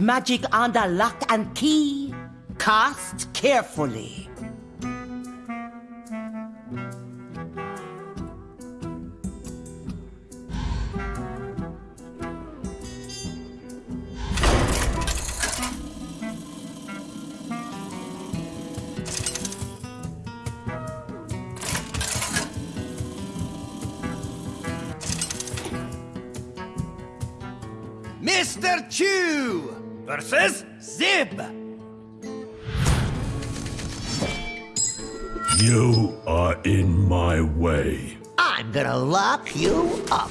Magic the lock and key. Cast carefully. Mr. Chew versus Zib. You are in my way. I'm gonna lock you up.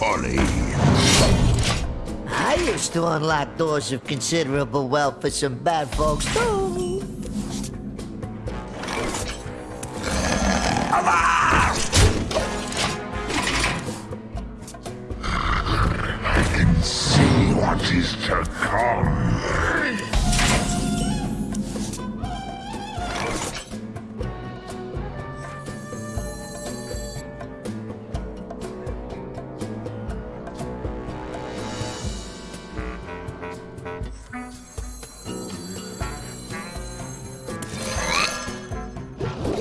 Fly, I used to unlock doors of considerable wealth for some bad folks, too. I can see what is to come.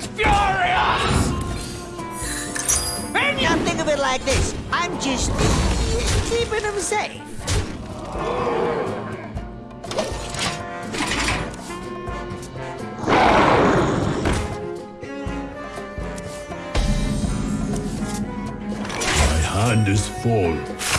see what is to come. My hand is full. I'm fast and furious. Now think of it like this. I'm just keeping them safe. My hand is full.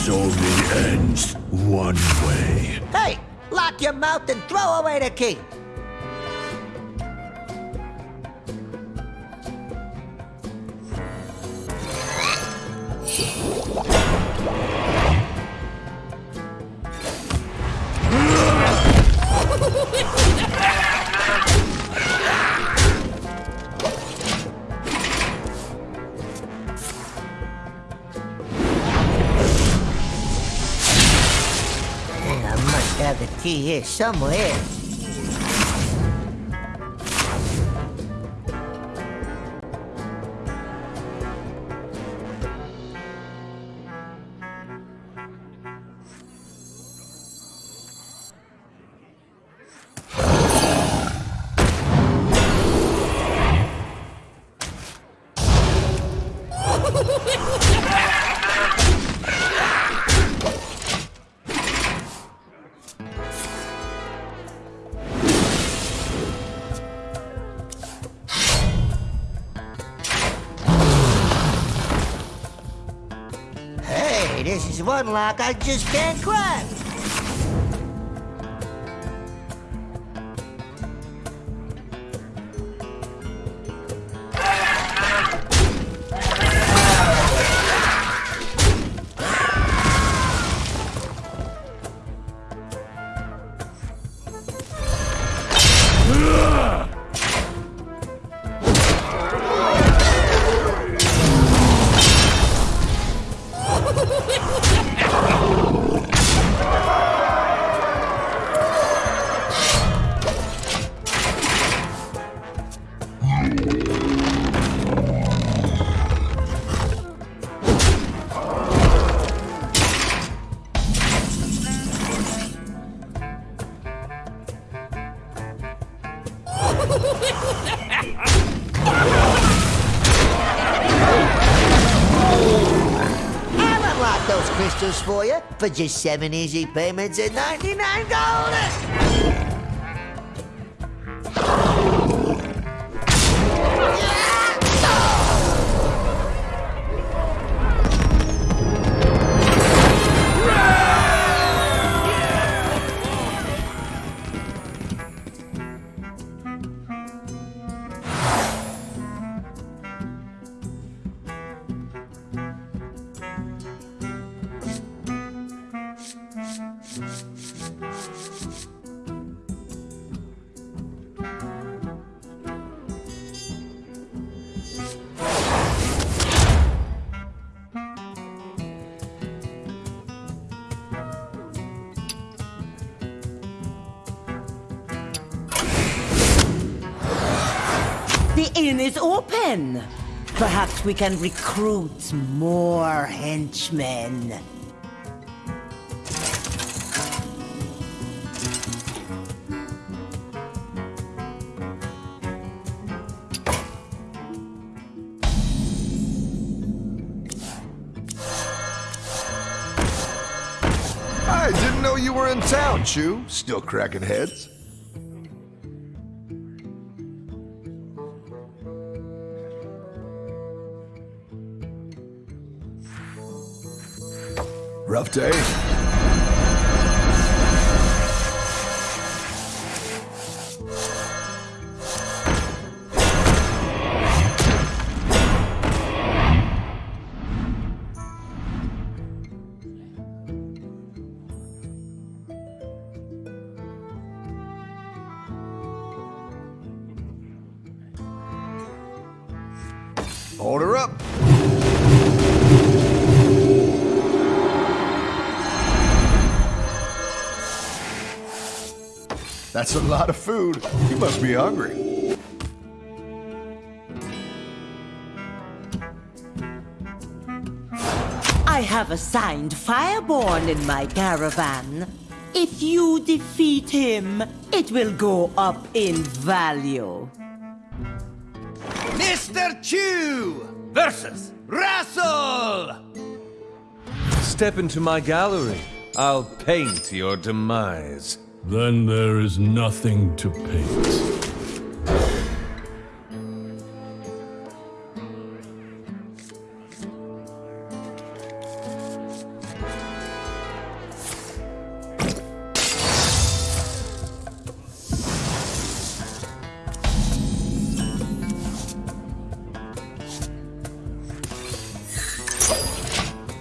This only ends one way. Hey, lock your mouth and throw away the key. Key here somewhere. This is one lock I just can't crack. Haven't those crystals for you for just seven easy payments and 99 gold. Inn is open. Perhaps we can recruit more henchmen. I didn't know you were in town, Chew. Still cracking heads. Rough day. Hold her up. That's a lot of food. You must be hungry. I have assigned Fireborn in my caravan. If you defeat him, it will go up in value. Mr. Chew versus Russell! Step into my gallery. I'll paint your demise. Then there is nothing to paint.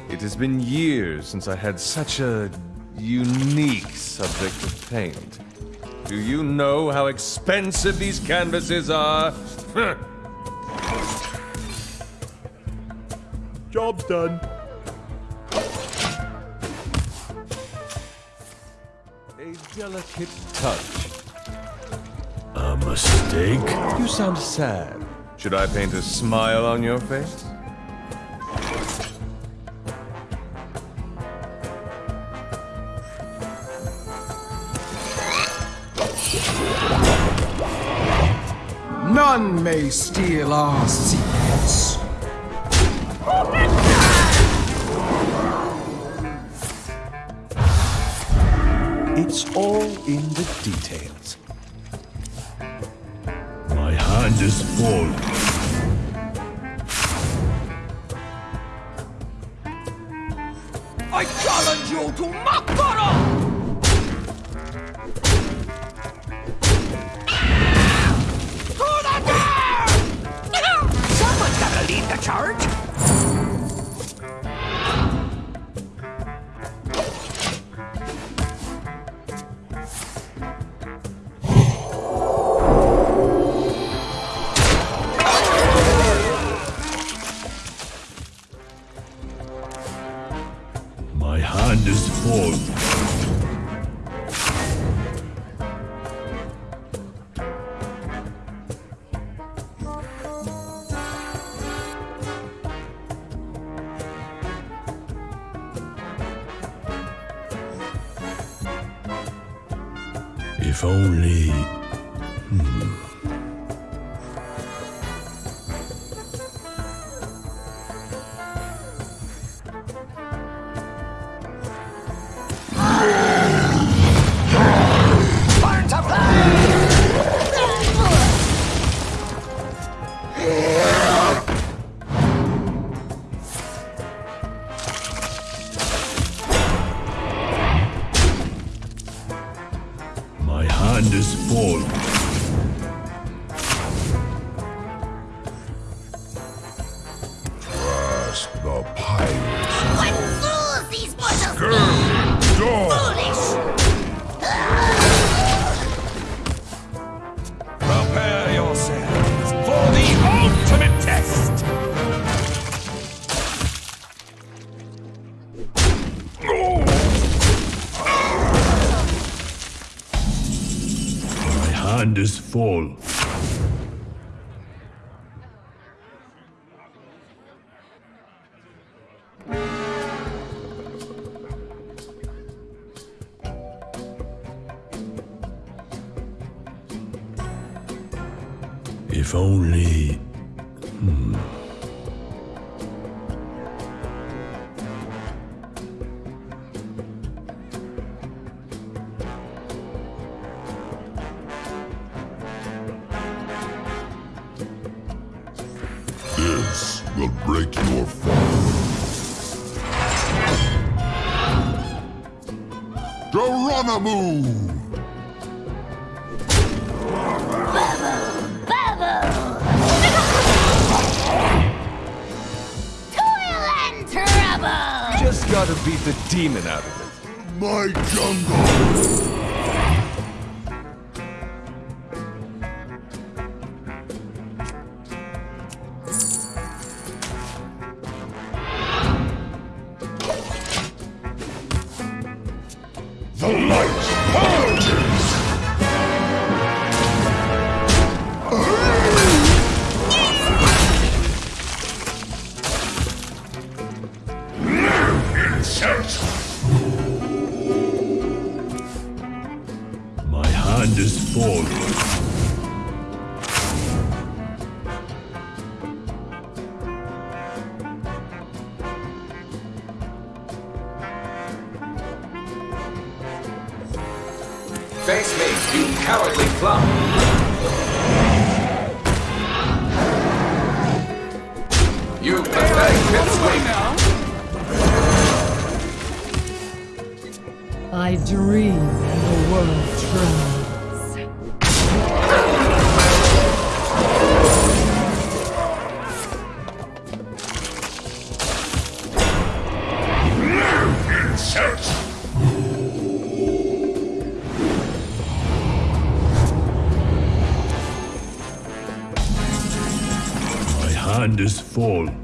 It has been years since I had such a unique subject of paint. Do you know how expensive these canvases are? Job's done. A delicate touch. A mistake? You sound sad. Should I paint a smile on your face? None may steal our secrets. It's all in the details. My hand is full. I challenge you to mock hand is full. Is full. Trust the pirates. What fools these mortals dog. Foolish! Prepare yourselves for the ultimate test! Hand is full. If only. This Just gotta beat the demon out of it. My jungle! The light Face me, you cowardly plum! You pathetic pipsqueak! I dream and the world trembles. Full.